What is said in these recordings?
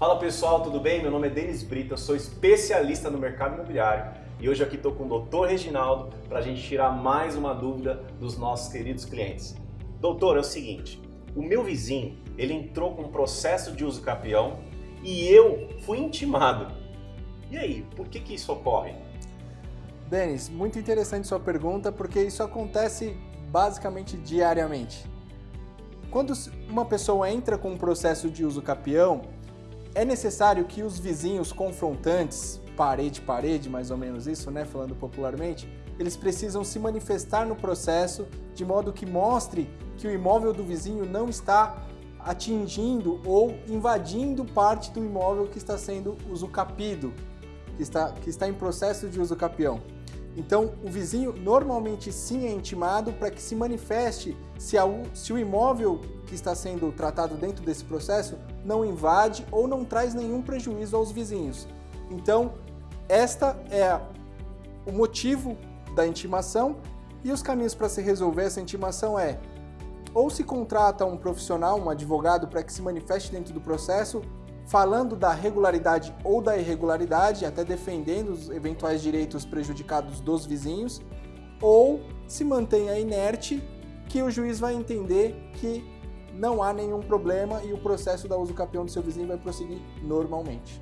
Fala pessoal, tudo bem? Meu nome é Denis Brito, eu sou especialista no mercado imobiliário e hoje aqui estou com o Dr. Reginaldo para a gente tirar mais uma dúvida dos nossos queridos clientes. Doutor, é o seguinte, o meu vizinho, ele entrou com um processo de uso capião e eu fui intimado. E aí, por que que isso ocorre? Denis, muito interessante sua pergunta, porque isso acontece basicamente diariamente. Quando uma pessoa entra com um processo de uso capião, é necessário que os vizinhos confrontantes, parede parede, mais ou menos isso, né, falando popularmente, eles precisam se manifestar no processo de modo que mostre que o imóvel do vizinho não está atingindo ou invadindo parte do imóvel que está sendo usucapido, que está, que está em processo de uso capião. Então, o vizinho normalmente sim é intimado para que se manifeste se, a, se o imóvel que está sendo tratado dentro desse processo não invade ou não traz nenhum prejuízo aos vizinhos. Então, esta é o motivo da intimação e os caminhos para se resolver essa intimação é ou se contrata um profissional, um advogado, para que se manifeste dentro do processo, falando da regularidade ou da irregularidade, até defendendo os eventuais direitos prejudicados dos vizinhos, ou se mantenha inerte, que o juiz vai entender que não há nenhum problema e o processo da uso capião do seu vizinho vai prosseguir normalmente.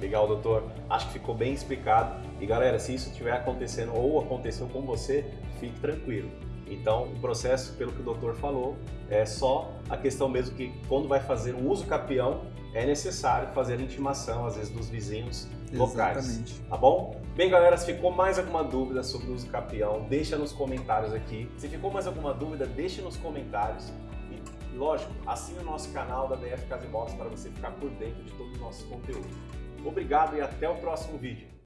Legal, doutor. Acho que ficou bem explicado. E galera, se isso estiver acontecendo ou aconteceu com você, fique tranquilo. Então, o processo, pelo que o doutor falou, é só a questão mesmo que quando vai fazer um uso capião, é necessário fazer a intimação, às vezes, dos vizinhos locais. Exatamente. Tá bom? Bem, galera, se ficou mais alguma dúvida sobre o uso capião, deixa nos comentários aqui. Se ficou mais alguma dúvida, deixa nos comentários. E, lógico, assine o nosso canal da BF Casa para você ficar por dentro de todos os nossos conteúdos. Obrigado e até o próximo vídeo.